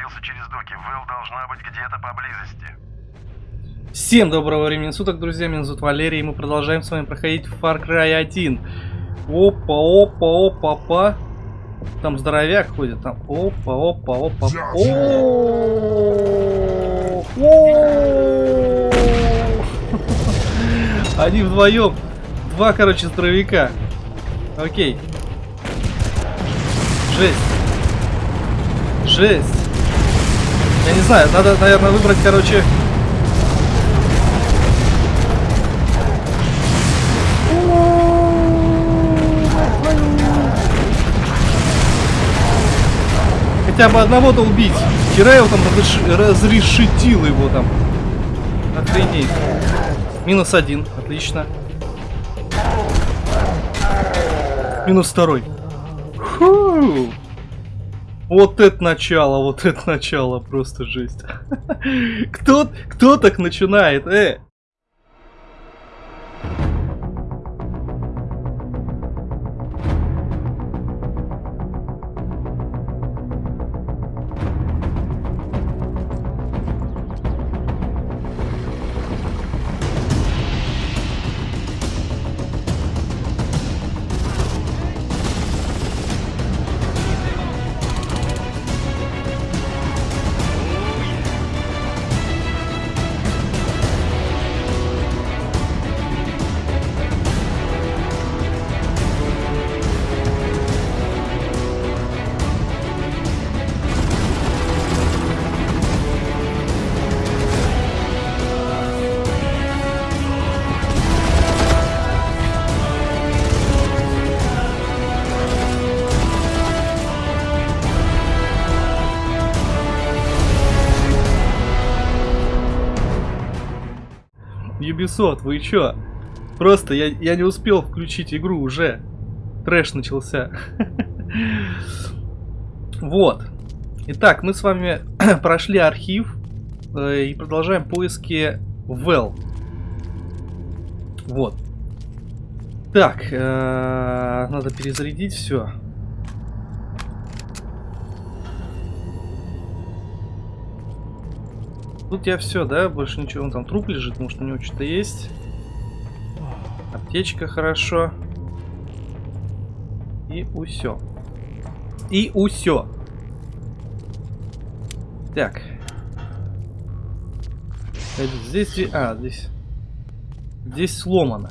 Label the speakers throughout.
Speaker 1: Пробился через доки. Вэл должна быть где-то поблизости.
Speaker 2: Всем доброго времени суток, друзья, меня зовут Валерий, и мы продолжаем с вами проходить Far Cry 1. Опа, опа, опа, опа. Там здоровяк ходит, там. Опа, опа, опа. О, о. Они вдвоем. Два, короче, здоровяка. Окей. Жесть. Жесть. Я не знаю, надо, наверное, выбрать, короче, хотя бы одного-то убить. Кирайл там разреш... разрешетил его там. Охренеть. Минус один. Отлично. Минус второй. Фу. Вот это начало, вот это начало, просто жесть. кто, кто так начинает, э? Ubisoft, вы чё? Просто я, я не успел включить игру уже. Трэш начался. вот. Итак, мы с вами прошли архив э, и продолжаем поиски Well. Вот. Так, э, надо перезарядить все. Тут я все, да? Больше ничего. Вон там труп лежит, может у него что-то есть. Аптечка хорошо. И усё. И усё. Так. Здесь... А, здесь... Здесь сломано.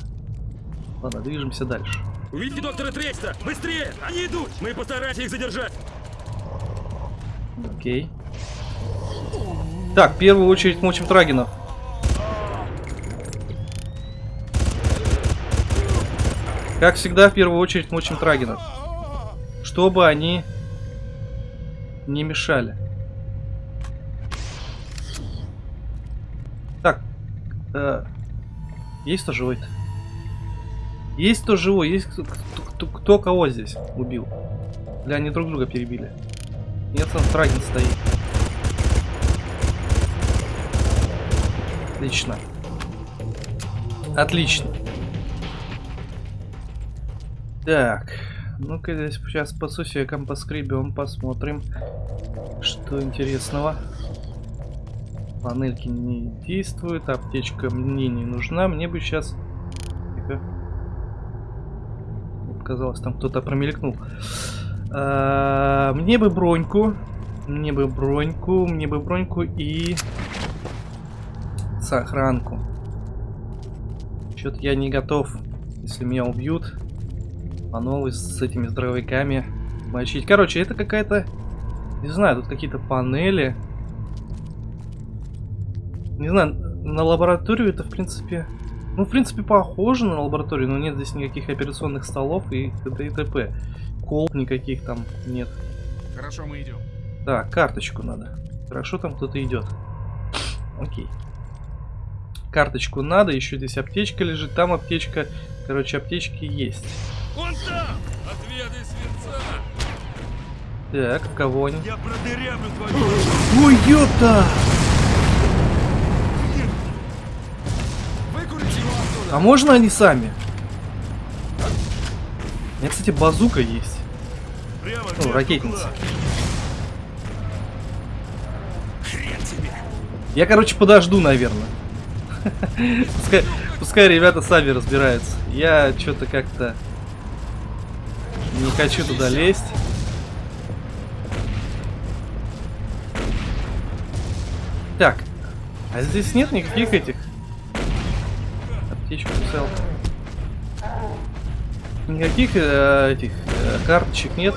Speaker 2: Ладно, движемся дальше.
Speaker 3: Увидите доктора Трейста! Быстрее! Они идут! Мы постараемся их задержать!
Speaker 2: Окей. Так, в первую очередь мочим трагинов. Как всегда, в первую очередь мочим трагинов. Чтобы они не мешали. Так. Э, есть кто живой -то? Есть кто живой? Есть кто, кто, кто кого здесь убил? Или они друг друга перебили? Нет, там трагин стоит. Отлично. Отлично. Так. Ну-ка сейчас по сусекам поскребем, посмотрим, что интересного. Панельки не действуют, аптечка мне не нужна. Мне бы сейчас... Тихо. Показалось, там кто-то промелькнул. А, мне бы броньку. Мне бы броньку, мне бы броньку и охранку. Что-то я не готов, если меня убьют, по новой с этими здоровяками мочить. Короче, это какая-то... Не знаю, тут какие-то панели. Не знаю, на лабораторию это, в принципе... Ну, в принципе, похоже на лабораторию, но нет здесь никаких операционных столов и т.д. и т.п. Колб никаких там нет.
Speaker 3: Хорошо, мы идем.
Speaker 2: Так, карточку надо. Хорошо, там кто-то идет. Окей. Карточку надо, еще здесь аптечка лежит, там аптечка. Короче, аптечки есть.
Speaker 3: Он там! Отведай свинца!
Speaker 2: Так, в кого они?
Speaker 3: Я продырявлю твою...
Speaker 2: Ой, ёпта! А можно они сами? У меня, кстати, базука есть.
Speaker 3: Прямо
Speaker 2: Ну, ракетница. Я, короче, подожду, наверное. Пускай, пускай ребята сами разбираются. Я что-то как-то не хочу туда лезть. Так, а здесь нет никаких этих аптечку цел. Никаких э, этих э, карточек нет.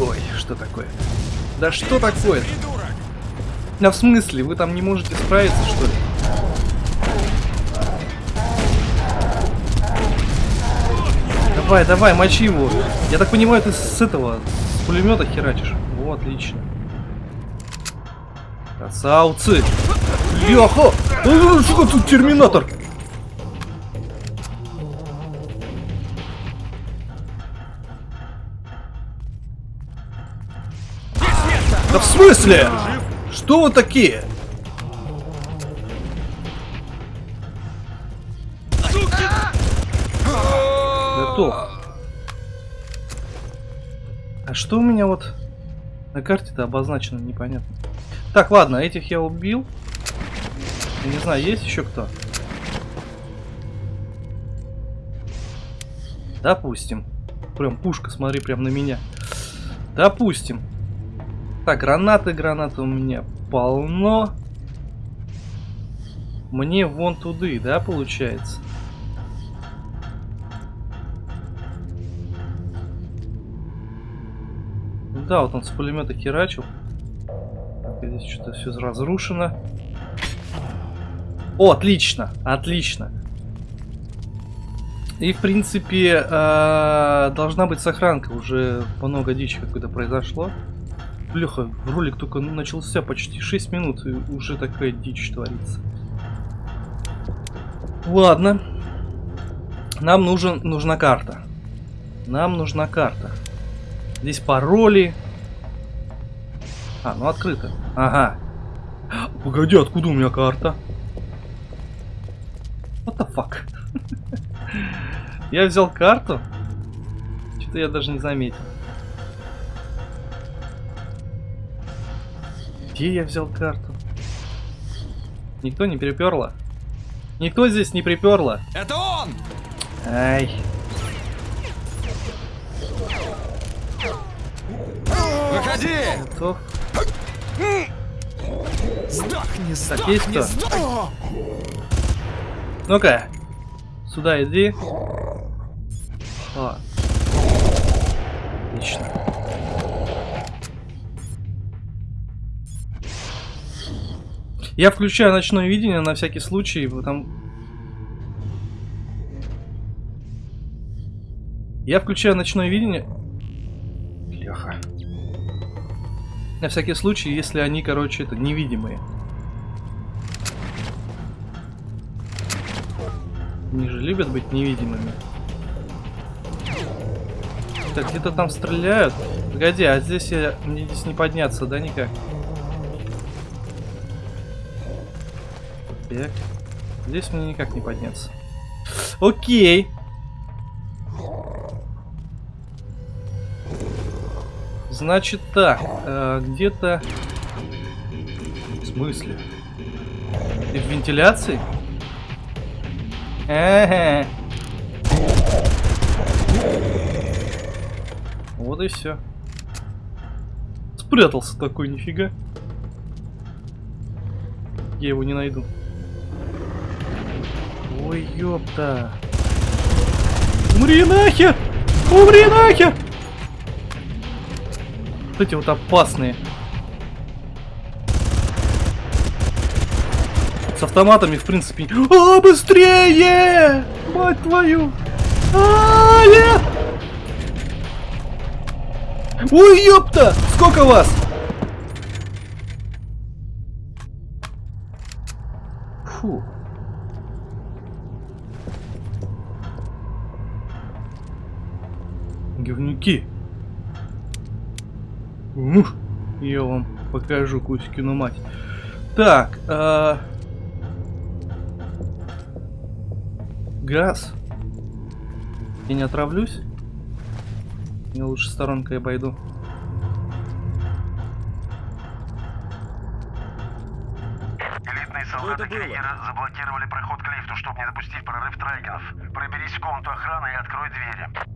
Speaker 2: Ой, что такое? Да что такое?
Speaker 3: придурок.
Speaker 2: Да в смысле? Вы там не можете справиться, что ли? Давай, давай, мочи его. Я так понимаю, ты с этого, с пулемета херачишь. О, отлично. Красавцы! Леха! Э, Сука, тут терминатор! Да в смысле? Что вы такие? Готов. А что у меня вот на карте-то обозначено, непонятно. Так, ладно, этих я убил. Не знаю, есть еще кто? Допустим. Прям пушка, смотри, прям на меня. Допустим. Так, гранаты, гранаты у меня полно. Мне вон туды, да, получается? Да, вот он с пулемета херачил. Так, здесь что-то все разрушено. О, отлично, отлично. И, в принципе, э, должна быть сохранка. Уже много дичи какой-то произошло. Бляха, ролик только начался почти 6 минут, и уже такая дичь творится. Ладно. Нам нужен, нужна карта. Нам нужна карта. Здесь пароли. А, ну открыто. Ага. Погоди, откуда у меня карта? What the fuck? Я взял карту. Что-то я даже не заметил. Где я взял карту? Никто не приперло? Никто здесь не приперло?
Speaker 3: Это он!
Speaker 2: Ай.
Speaker 3: Выходи!
Speaker 2: Готов.
Speaker 3: Сдохни, сдохни, сдохни!
Speaker 2: Ну-ка. Сюда иди. О. Отлично. Я включаю ночное видение на всякий случай, потому... Я включаю ночное видение... Леха. На всякий случай, если они, короче, это невидимые. Они же любят быть невидимыми. Так, где-то там стреляют. Погоди, а здесь я... Мне здесь не подняться, да, никак? Так. Здесь мне никак не подняться. Окей. Значит так, э, где-то... В смысле? Ты в вентиляции? Ага. Вот и все. Спрятался такой, нифига. Я его не найду. Ой, ёпта. Умри нахер! Умри нахер! Вот эти вот опасные. С автоматами, в принципе... А, быстрее! Мать твою! А, нет! Ой, ёпта! Сколько вас? руки. Ух, я вам покажу Кузькину мать. Так, э, газ. Я не отравлюсь. Я лучше сторонкой обойду.
Speaker 1: солдаты Кейгера заблокировали проход к лифту, чтобы не допустить прорыв Трайгенов. Проберись в комнату охраны и открой двери.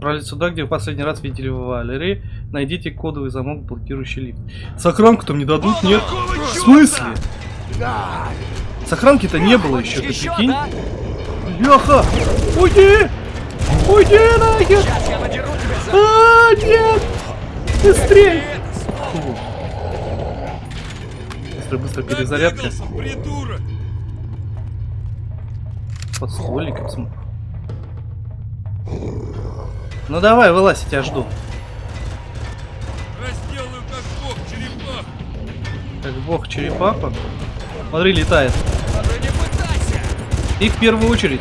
Speaker 2: Отправились сюда, где в последний раз видели Валерий. Найдите кодовый замок, блокирующий лифт. Сохранку-то мне дадут, нет? В смысле? Сохранки-то не было еще, ты прикинь?
Speaker 4: да?
Speaker 2: Леха! Уйди! Уйди нахер! А, нет! Быстрей! Фу. Быстро, быстро перезарядка. Под ствольником смотрю. Ну давай, вылазь, я тебя жду.
Speaker 3: Разделаю как бог, черепах!
Speaker 2: Как бог черепаха. Смотри, летает. И в первую очередь.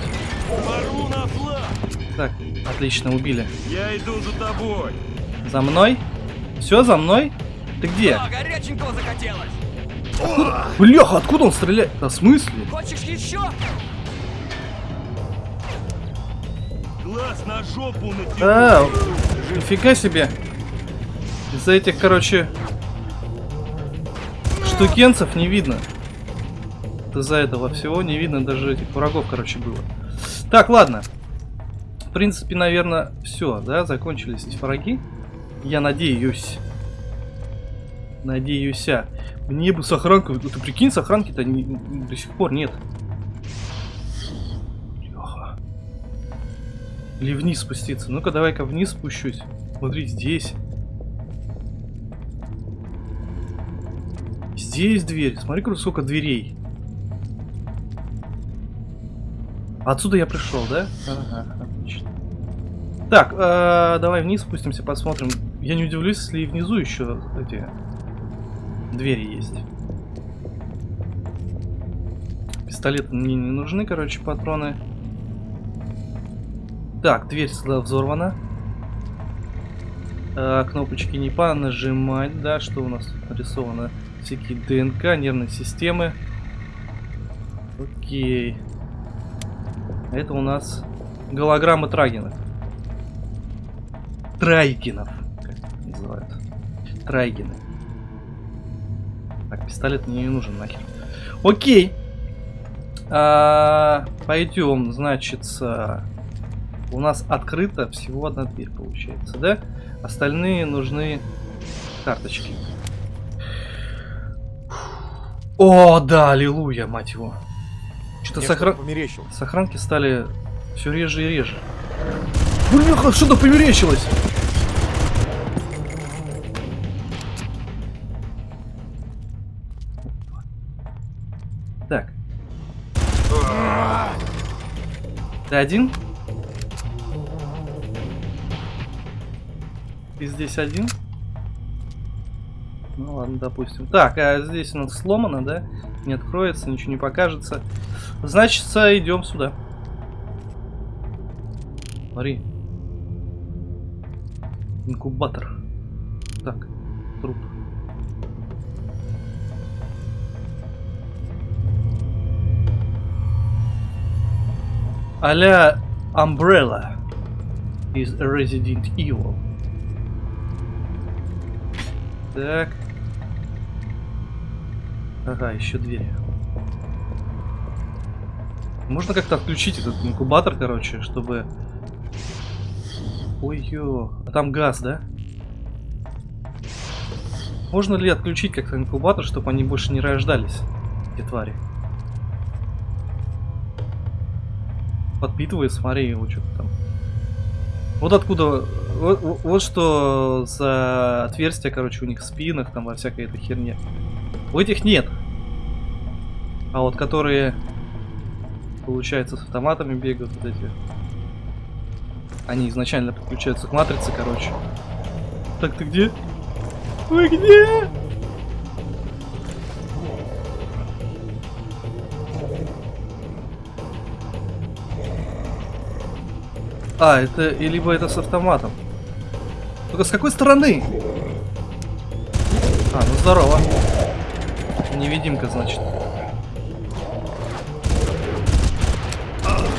Speaker 2: Так, отлично, убили.
Speaker 3: Я иду за тобой!
Speaker 2: За мной? Все, за мной? Ты где?
Speaker 4: О, горяченького захотелось!
Speaker 2: Бляха, откуда он стреляет? Да в смысле?
Speaker 4: Хочешь еще?
Speaker 3: Глаз на жопу!
Speaker 2: А, нифига себе. Из-за этих, короче, штукенцев не видно. Из-за этого всего не видно даже этих врагов, короче, было. Так, ладно. В принципе, наверное, все, да, закончились эти враги. Я надеюсь. Надеюсь. Мне бы сохранку... Ты прикинь, сохранки-то не- до сих пор нет. Или вниз спуститься. Ну-ка, давай-ка вниз спущусь. Смотри, здесь. Здесь дверь. Смотри, сколько дверей. Отсюда я пришел, да? Ага, отлично. Так, э, давай вниз спустимся, посмотрим. Я не удивлюсь, если и внизу еще эти двери есть. Пистолеты мне не нужны, короче, патроны. Так, дверь сюда взорвана. А, кнопочки не по нажимать, да, что у нас тут нарисовано? Всякие ДНК, нервные системы. Окей. Это у нас голограммы Трагинов. Трайгенов, как их называют. Трайгены. Так, пистолет мне не нужен нахер. Окей. А, пойдем, значит, у нас открыта всего одна дверь, получается, да? Остальные нужны карточки. О, да, аллилуйя, мать его. Что-то сохран... сохранки стали все реже и реже. Бляха, что-то померещилось! Так. Ты один? Ты здесь один? Ну ладно, допустим. Так, а здесь у нас сломано, да? Не откроется, ничего не покажется. Значит, идем сюда. Смотри. Инкубатор. Так, труп. А-ля Umbrella из Resident Evil. Так. Ага, еще двери. Можно как-то отключить этот инкубатор, короче, чтобы... Ой-ё, а там газ, да? Можно ли отключить как-то инкубатор, чтобы они больше не рождались, эти твари? Подпитывает, смотри, его что-то там. Вот откуда... Вот, вот- что за отверстия, короче, у них в спинах, там, во всякой этой херне. У этих нет. А вот которые, получается, с автоматами бегают, вот эти. Они изначально подключаются к матрице, короче. Так, ты где? Вы где? А, это либо это с автоматом. Только с какой стороны? А, ну здорово. Невидимка, значит.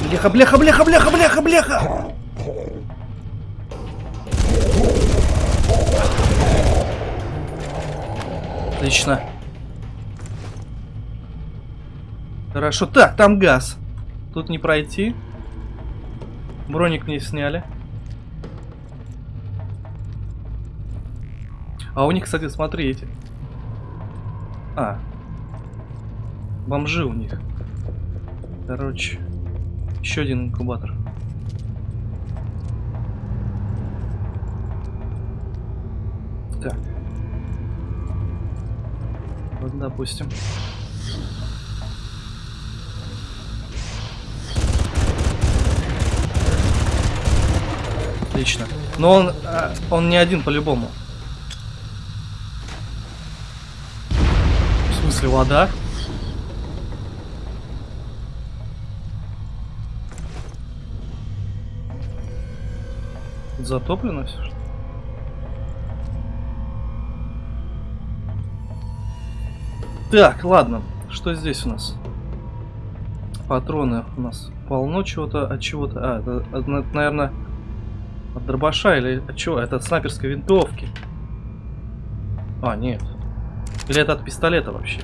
Speaker 2: Бляха, бляха, бляха, бляха, бляха, бляха! Отлично. Хорошо. Так, там газ. Тут не пройти. Броник мне сняли. А у них, кстати, смотри, эти. А. Бомжи у них. Короче. Еще один инкубатор. Так. Вот, допустим. Отлично. Но он, а, он не один по-любому. В смысле, вода? Затоплено все, что? Так, ладно. Что здесь у нас? Патроны у нас полно чего-то, от чего-то. А, это, это, наверное, от дробаша или от чего? Это от снайперской винтовки. А, нет. Или это от пистолета вообще?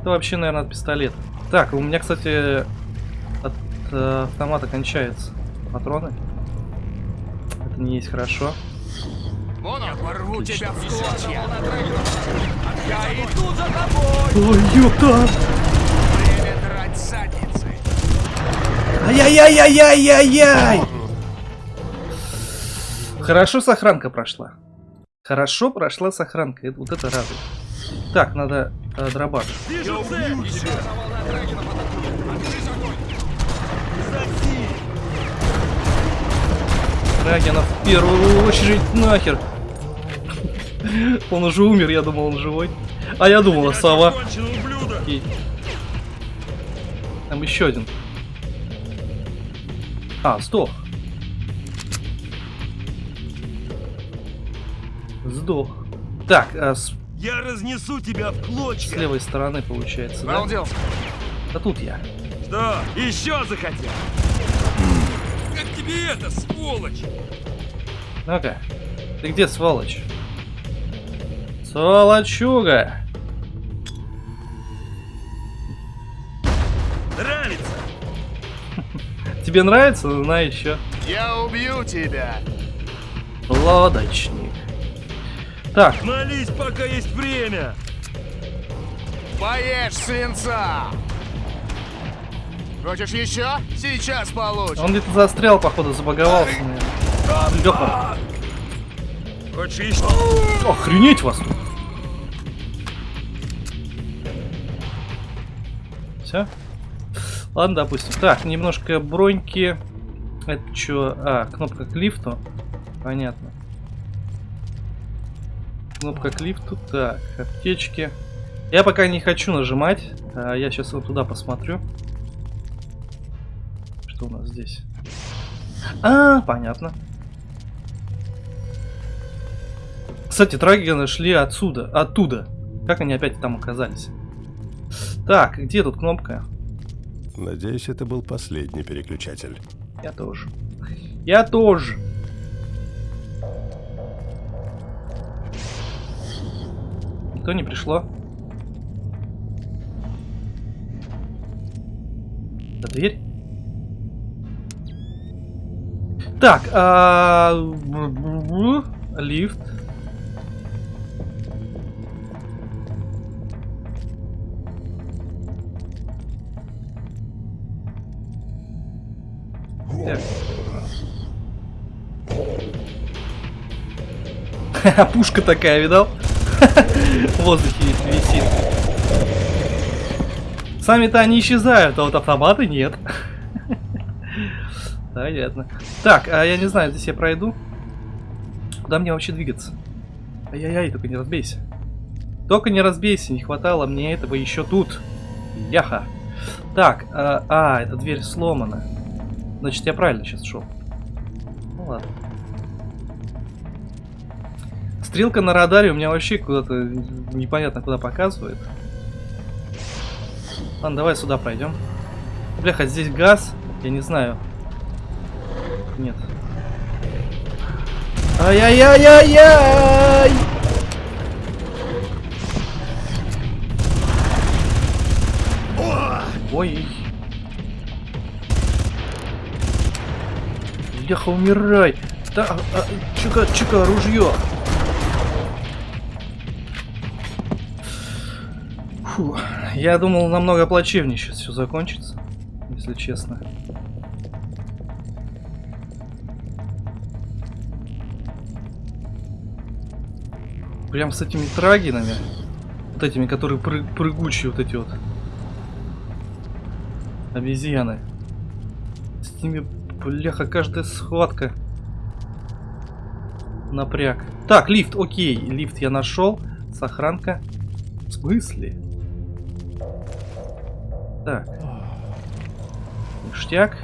Speaker 2: Это вообще, наверное, от пистолета. Так, у меня, кстати, от э, автомата кончаются патроны. Это не есть хорошо.
Speaker 4: Вон он! Я порву тебя в клочья! Я иду за тобой!
Speaker 2: Ой, ёпта!
Speaker 4: Время драть задницы!
Speaker 2: Ай-яй-яй-яй-яй-яй! Хорошо сохранка прошла. Хорошо прошла сохранка. Это, вот это радует. Так, надо э, дробаш. Драгина в первую очередь нахер. Он уже умер, я думал, он живой. А я думала, сова. Там еще один. А, сдох. Сдох. Так, а с,
Speaker 3: Я разнесу тебя в
Speaker 2: с
Speaker 3: клочья!
Speaker 2: левой стороны получается, да?
Speaker 4: Балдел!
Speaker 2: А тут я.
Speaker 3: Что, еще захотел? Как тебе это, сволочь?
Speaker 2: Ну-ка. Ты где, сволочь? Сволочуга!
Speaker 3: Нравится?
Speaker 2: Тебе нравится? Ну, На еще.
Speaker 4: Я убью тебя!
Speaker 2: Лодочник. Так,
Speaker 3: Молись, пока есть время!
Speaker 4: Поешь свинца! Хочешь еще? Сейчас получишь!
Speaker 2: он где-то застрял, походу, забаговался. Лёха,
Speaker 3: Хочешь еще?
Speaker 2: охренеть вас. Все? Ладно, допустим. Так, немножко броньки. Это что? А, кнопка к лифту. Понятно. Кнопка к лифту. Так, аптечки. Я пока не хочу нажимать. А, я сейчас вот туда посмотрю. Что у нас здесь? А, понятно. Кстати, трагины шли отсюда, оттуда. Как они опять там оказались? Так, где тут кнопка?
Speaker 5: Надеюсь, это был последний переключатель.
Speaker 2: Я тоже. Я тоже. Никто не пришло. Это дверь? Так, а... лифт. Так. Пушка такая, видал? Воздухе висит. Сами-то они исчезают, а вот автоматы нет. Понятно. Так, а я не знаю, здесь я пройду. Куда мне вообще двигаться? Ай-яй-яй, только не разбейся. Только не разбейся, не хватало мне этого еще тут. Яха. Так, а, а, эта дверь сломана. Значит, я правильно сейчас шел. Ну ладно. Стрелка на радаре у меня вообще куда-то непонятно куда показывает. Ладно, давай сюда пройдем. Бляха, здесь газ. Я не знаю. Нет. Ай-яй-яй-яй-яй! Ой. Бляха, умирай. Да, а, а, чука, чука, ружье. Фу, я думал намного плачевнее сейчас все закончится, если честно. Прям с этими трагинами, вот этими, которые пры прыгучие, вот эти вот обезьяны. С ними, бляха, каждая схватка. Напряг. Так, лифт, окей, лифт я нашел. Сохранка. В смысле? Так. Ништяк.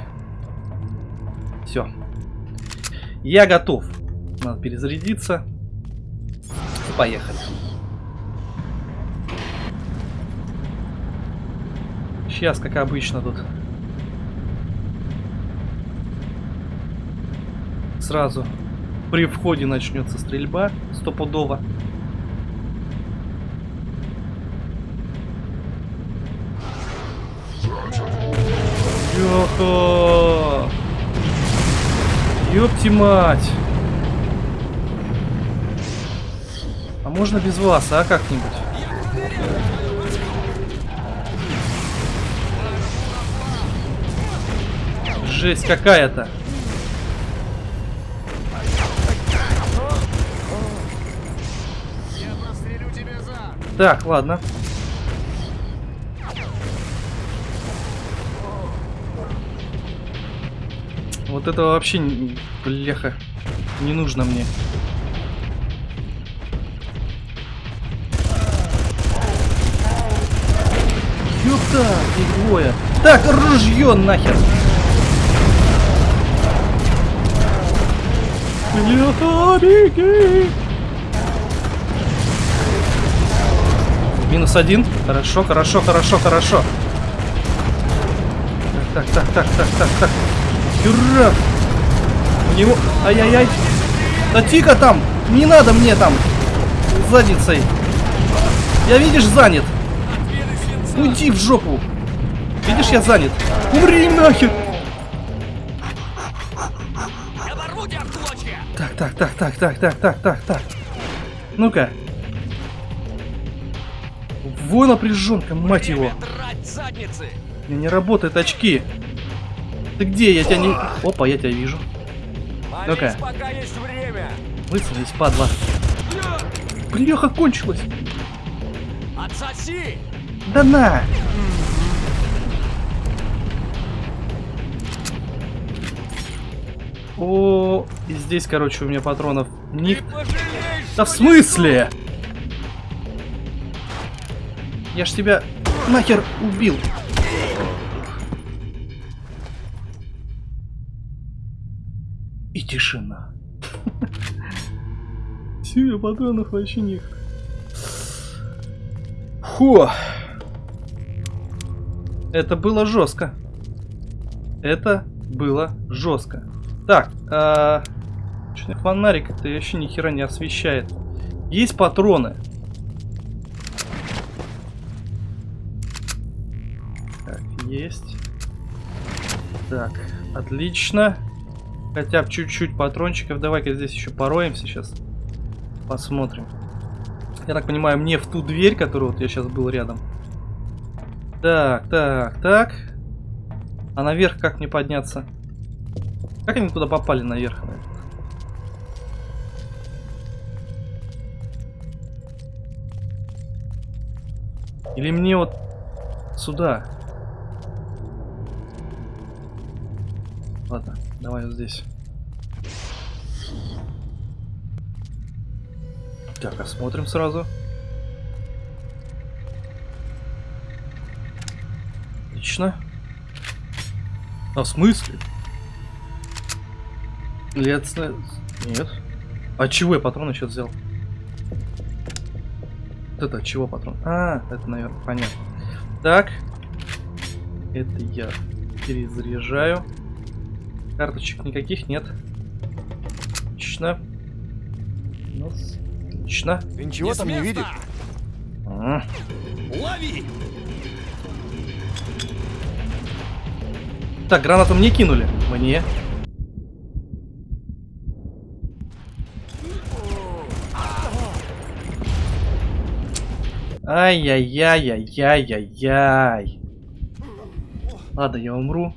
Speaker 2: Все. Я готов. Надо перезарядиться. И поехали. Сейчас, как обычно тут. Сразу при входе начнется стрельба. Стопудово. Ёха! Ёпти мать! А можно без вас, а как-нибудь? Жесть какая-то. Так, ладно. Вот это вообще, бляха, не нужно мне. Ёпта, их двое. Так, ружье нахер. Бляха, беги. Минус один. Хорошо, хорошо, хорошо, хорошо. Так, так, так, так, так, так, так. Хюрра! У него... Ай-яй-яй! Да тихо там! Не надо мне там! Задницей! Я, видишь, занят! Уйди в жопу! Видишь, я занят! Умри нахер! Так, так, так, так, так, так, так, так, так. Ну-ка. Во напряженка, мать его. Меня не работают очки. Ты где? Я тебя не... Опа, я тебя вижу. Ну-ка. Высадись, падла. Бляха, кончилась.
Speaker 4: Отсоси.
Speaker 2: Да на! О, и здесь, короче, у меня патронов не... Да в смысле? Я ж тебя нахер убил. Тишина. Все, патронов вообще нет. Фу. Это было жестко. Это было жестко. Так, а... Фонарик это вообще ни хера не освещает. Есть патроны. Так, есть. Так, отлично. Хотя бы чуть-чуть патрончиков. Давай-ка здесь еще пороемся сейчас. Посмотрим. Я так понимаю, мне в ту дверь, которую вот я сейчас был рядом. Так, так, так. А наверх как мне подняться? Как они туда попали наверх? Или мне вот сюда? Ладно, давай вот здесь. Так, осмотрим сразу. Отлично. А в смысле? Лет... Нет. А чего я патроны сейчас взял? Вот это от чего патрон? А, это, наверное, понятно. Так. Это я перезаряжаю. Карточек никаких нет. Отлично. Ну, отлично.
Speaker 6: Ты ничего
Speaker 4: не
Speaker 6: там не видишь?
Speaker 2: А.
Speaker 4: Лови!
Speaker 2: Так, гранату мне кинули. Мне. Ай-яй-яй-яй-яй-яй. Ладно, я умру.